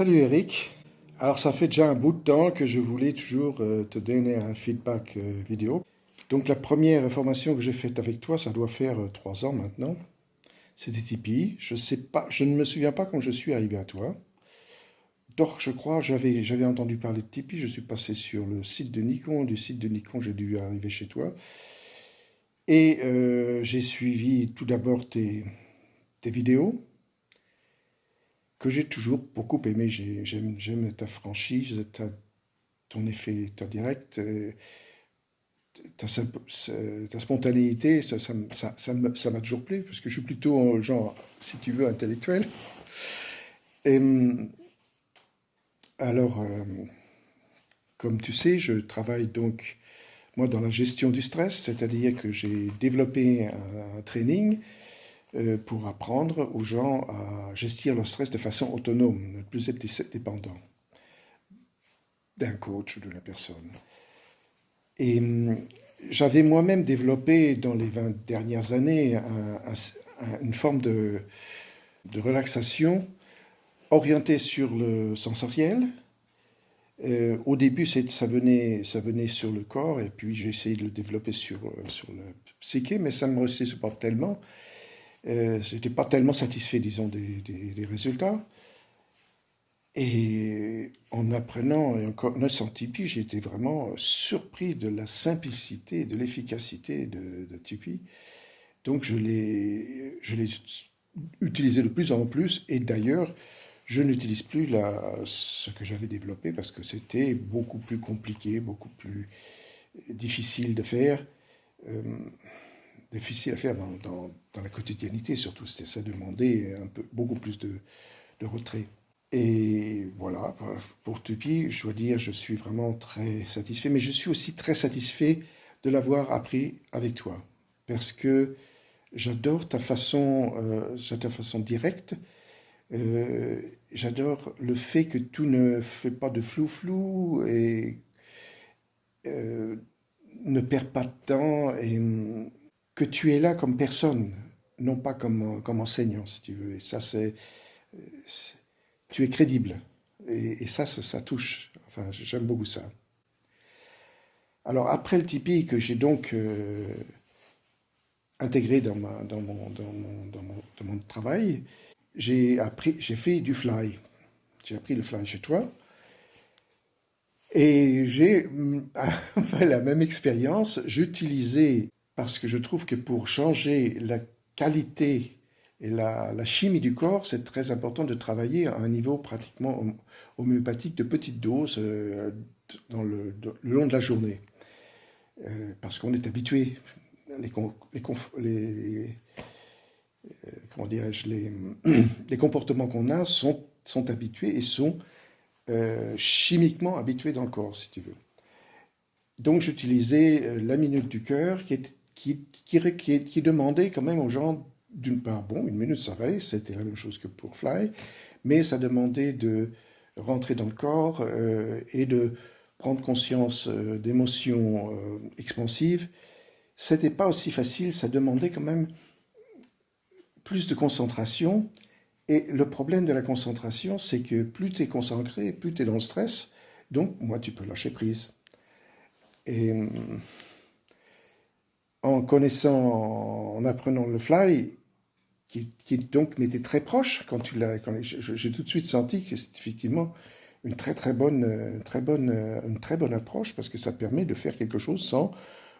Salut Eric. Alors ça fait déjà un bout de temps que je voulais toujours euh, te donner un feedback euh, vidéo. Donc la première formation que j'ai faite avec toi, ça doit faire euh, trois ans maintenant. C'était Tipeee. Je sais pas, je ne me souviens pas quand je suis arrivé à toi. Donc je crois, j'avais j'avais entendu parler de Tipeee. Je suis passé sur le site de Nikon. Du site de Nikon, j'ai dû arriver chez toi. Et j'ai suivi tout d'abord tes, tes vidéos que j'ai toujours beaucoup aimé. J'aime ta franchise, ton effet, ta direct, euh, ta, ta spontanéité, ça m'a toujours plu, parce que je suis plutôt genre, si tu veux, intellectuel. Et, alors, euh, comme tu sais, je travaille donc, moi, dans la gestion du stress, c'est-à-dire que j'ai développé un training euh, pour apprendre aux gens à gestir leur stress de façon autonome, ne plus être dépendant d'un coach ou de la personne. Et hum, j'avais moi-même développé dans les 20 dernières années une forme de, relaxation orientée sur le sensoriel. Euh, au début, ça venait, ça venait sur le corps, et puis j'ai essayé de le développer sur, sur le psyché, mais ça ne me restait pas tellement. Euh, je n'étais pas tellement satisfait, disons, des, résultats. Et en apprenant et en connaissant Tipeee, j'ai été vraiment surpris de la simplicité de l'efficacité de, de, Tipeee. Donc je l'ai utilisé de plus en plus et d'ailleurs, je n'utilise plus la, ce que j'avais développé parce que c'était beaucoup plus compliqué, beaucoup plus difficile de faire. Euh, difficile à faire dans, la quotidiennité surtout. Ça demandait un peu, beaucoup plus de, retrait. Et voilà, pour Tupi, je dois dire, je suis vraiment très satisfait, mais je suis aussi très satisfait de l'avoir appris avec toi, parce que j'adore ta façon, euh, ta façon directe, euh, j'adore le fait que tout ne fait pas de flou-flou et euh, ne perd pas de temps que tu es là comme personne, non pas comme, comme enseignant, si tu veux. Et ça, c'est... Tu es crédible. Et, ça, ça, touche. Enfin, j'aime beaucoup ça. Alors, après le Tipeee, que j'ai donc euh, intégré dans, ma, dans, mon, dans, mon, dans, mon, travail, j'ai appris, j'ai fait du fly. J'ai appris le fly chez toi. Et j'ai la même expérience. J'utilisais parce que je trouve que pour changer la qualité et la, chimie du corps, c'est très important de travailler à un niveau pratiquement homéopathique de petites doses euh, le, long de la journée. Euh, parce qu'on est habitué, les, les, euh, comment dirais-je, les, les, comportements qu'on a sont, sont habitués et sont chimiquement habitués dans le corps, si tu veux. Donc j'utilisais la minute du cœur qui est qui, qui, demandait quand même aux gens, d'une part, bon, une minute ça va, c'était la même chose que pour Fly, mais ça demandait de rentrer dans le corps euh, et de prendre conscience euh, d'émotions euh, expansives. C'était pas aussi facile, ça demandait quand même plus de concentration. Et le problème de la concentration, c'est que plus tu es concentré, plus tu es dans le stress, donc moi tu peux lâcher prise. Et hum, en connaissant, en apprenant le fly, qui, qui donc m'était très proche quand tu j'ai tout de suite senti que c'est effectivement une très très bonne, très bonne, une très bonne approche parce que ça permet de faire quelque chose sans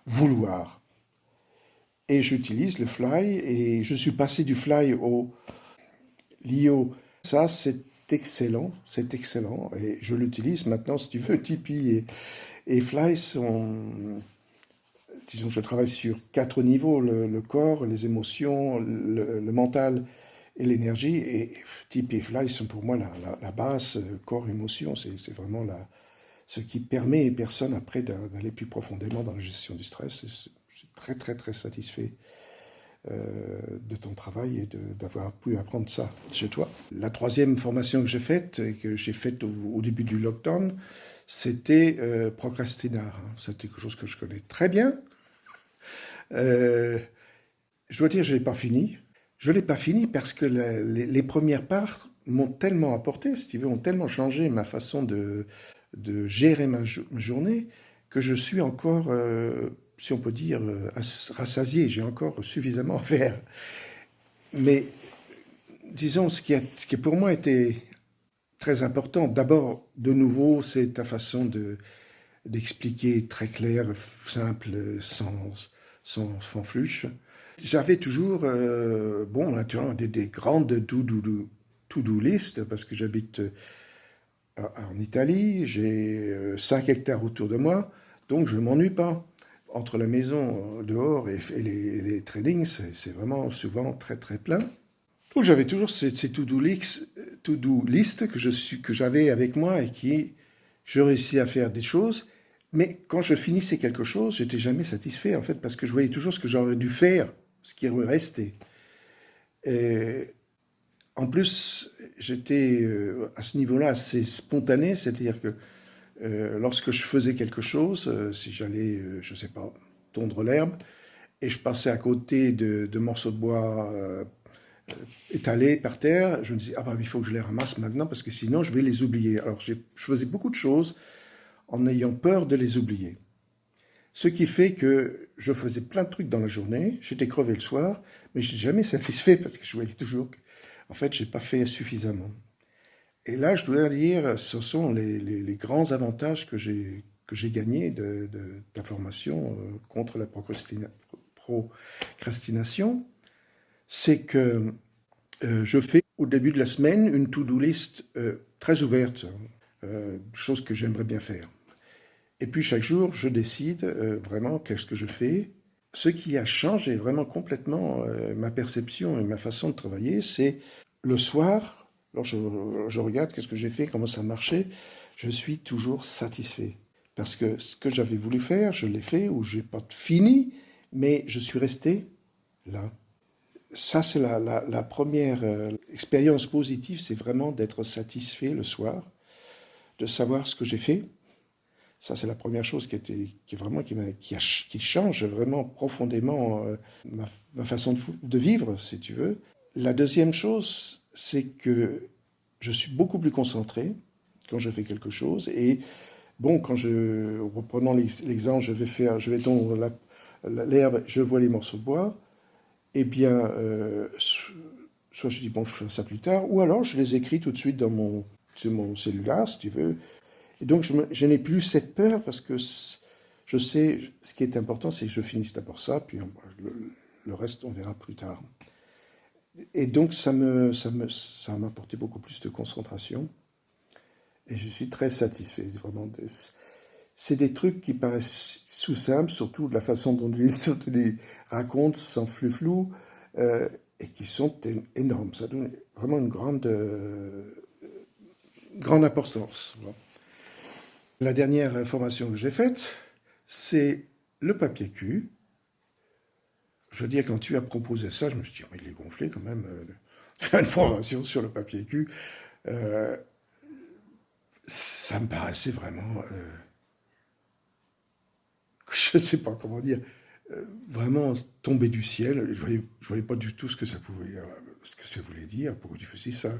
vouloir. Et j'utilise le fly et je suis passé du fly au LIO. Ça, c'est excellent, c'est excellent et je l'utilise maintenant si tu veux. Tipeee et, et Fly sont disons, je travaille sur quatre niveaux, le, corps, les émotions, le, mental et l'énergie. Et et Fly sont pour moi la, base, euh, corps, émotion, c'est vraiment la, ce qui permet aux personnes après d'aller plus profondément dans la gestion du stress. Je suis très très très satisfait euh, de ton travail et d'avoir pu apprendre ça chez toi. La troisième formation que j'ai faite, et que j'ai faite au, début du lockdown, c'était euh, Procrastinar. C'était quelque chose que je connais très bien, euh, je dois dire, je l'ai pas fini. Je ne l'ai pas fini parce que les, premières parts m'ont tellement apporté, si tu veux, ont tellement changé ma façon de, de gérer ma, journée que je suis encore, euh, si on peut dire, euh, rassasié. J'ai encore suffisamment à faire. Mais disons, ce qui, a, ce qui pour moi était très important, d'abord, de nouveau, c'est ta façon de d'expliquer très clair, simple, sans, sans. J'avais toujours, euh, bon, naturellement, des, des grandes to-do list, parce que j'habite euh, en Italie, j'ai 5 euh, hectares autour de moi, donc je ne m'ennuie pas. Entre la maison dehors et, les, les tradings, c'est vraiment souvent très très plein. Donc j'avais toujours ces, to-do list, to list que j'avais avec moi et qui je réussis à faire des choses, mais quand je finissais quelque chose, j'étais jamais satisfait en fait parce que je voyais toujours ce que j'aurais dû faire, ce qui aurait resté. Et en plus, j'étais euh, à ce niveau-là assez spontané, c'est-à-dire que euh, lorsque je faisais quelque chose, euh, si j'allais, je sais pas, tondre l'herbe, et je passais à côté de, de morceaux de bois étalés par terre, je me disais, ah bah il faut que je les ramasse maintenant parce que sinon je vais les oublier. Alors je faisais beaucoup de choses en ayant peur de les oublier. Ce qui fait que je faisais plein de trucs dans la journée, j'étais crevé le soir, mais je n'étais jamais satisfait parce que je voyais toujours que, en fait, j'ai pas fait suffisamment. Et là, je dois dire, ce sont les, grands avantages que j'ai gagnés de, la formation euh, contre la procrastination, c'est que euh, je fais au début de la semaine une to-do list euh, très ouverte, chose que j'aimerais bien faire. Et puis chaque jour, je décide euh, vraiment qu'est-ce que je fais. Ce qui a changé vraiment complètement euh, ma perception et ma façon de travailler, c'est le soir, lorsque je, regarde qu'est-ce que j'ai fait, comment ça marchait, je suis toujours satisfait. Parce que ce que j'avais voulu faire, je l'ai fait, ou je n'ai pas fini, mais je suis resté là. Ça, c'est la, première euh, expérience positive, c'est vraiment d'être satisfait le soir, de savoir ce que j'ai fait, ça, c'est la première chose qui, vraiment, qui, change vraiment profondément euh, ma, façon de, vivre, si tu veux. La deuxième chose, c'est que je suis beaucoup plus concentré quand je fais quelque chose. Et bon, quand je, reprenons l'exemple, je vais faire, je vais tondre l'herbe, je vois les morceaux de bois, eh bien, euh, soit je dis, bon, je ferai ça plus tard, ou alors je les écris tout de suite dans mon, mon cellulaire, si tu veux, et donc, je, n'ai plus cette peur parce que je sais, ce qui est important, c'est que je finisse d'abord ça, puis le, reste, on verra plus tard. Et donc, ça me, ça me, ça m'a apporté beaucoup plus de concentration. Et je suis très satisfait, vraiment. C'est des trucs qui paraissent sous simples, surtout de la façon dont tu les, racontes, sans flou flou, euh, et qui sont énormes. Ça donne vraiment une grande, euh, grande importance. La dernière formation que j'ai faite, c'est le papier cul. Je veux dire, quand tu as proposé ça, je me suis dit, il est gonflé quand même, euh, une formation sur le papier cul. Euh, ça me paraissait vraiment, je ne sais pas comment dire, vraiment tomber du ciel. Je ne voyais, pas du tout ce que ça pouvait, ce que ça voulait dire, pourquoi tu faisais ça.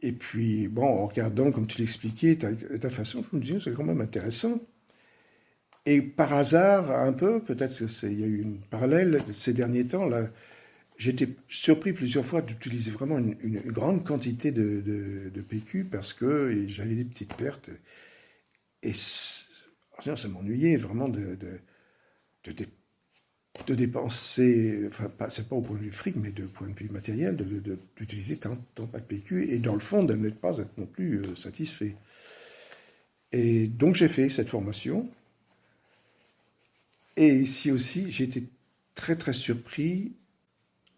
Et puis, bon, en regardant, comme tu l'expliquais, ta, façon, je me disais, c'est quand même intéressant. Et par hasard, un peu, peut-être qu'il y a eu une parallèle ces derniers temps, là, j'étais surpris plusieurs fois d'utiliser vraiment une, grande quantité de, de, PQ parce que j'avais des petites pertes. Et ça m'ennuyait vraiment de, de, de, dépenser, enfin, c'est pas au point de vue fric, mais de point de vue matériel, d'utiliser tant, tant de PQ, et dans le fond, de ne pas être non plus euh, satisfait. Et donc j'ai fait cette formation. Et ici aussi, j'ai été très très surpris.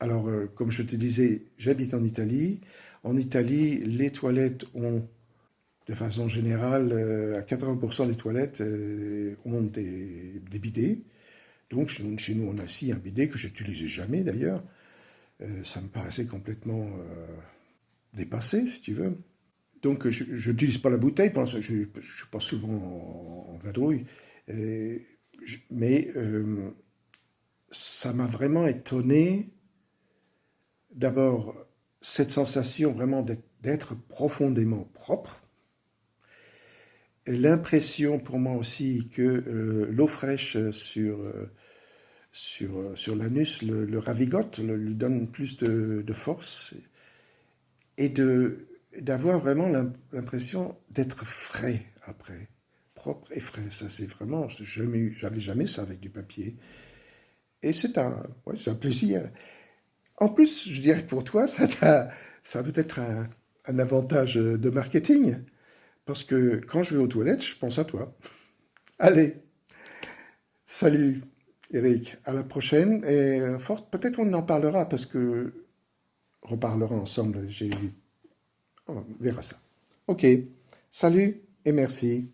Alors, euh, comme je te disais, j'habite en Italie. En Italie, les toilettes ont, de façon générale, euh, à 80% des toilettes ont des, bidets. Donc chez nous, on a aussi un bidet que j'utilisais jamais d'ailleurs. Euh, ça me paraissait complètement euh, dépassé, si tu veux. Donc je n'utilise pas la bouteille, je ne suis pas souvent en, en vadrouille. mais euh, ça m'a vraiment étonné, d'abord, cette sensation vraiment d'être profondément propre. L'impression pour moi aussi que euh, l'eau fraîche sur, euh, sur, sur l'anus le, ravigote, lui donne plus de, de force et d'avoir vraiment l'impression d'être frais après, propre et frais. Ça c'est vraiment, j'avais jamais ça avec du papier. Et c'est un, un plaisir. En plus, je dirais pour toi, ça, ça peut être un, un, avantage de marketing. Parce que quand je vais aux toilettes, je pense à toi. Allez, salut Eric, à la prochaine. Et euh, fort, peut-être on en parlera parce que on reparlera ensemble. J'ai, on verra ça. Ok, salut et merci.